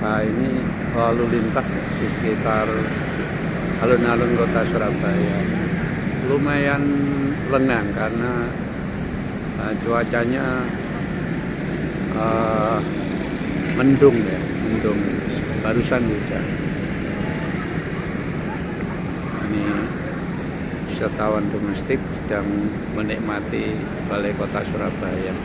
Nah ini lalu lintas di sekitar alun-alun kota Surabaya. Lumayan lengang karena uh, cuacanya uh, mendung ya, mendung. Barusan hujan. Ini wisatawan domestik sedang menikmati balai kota Surabaya.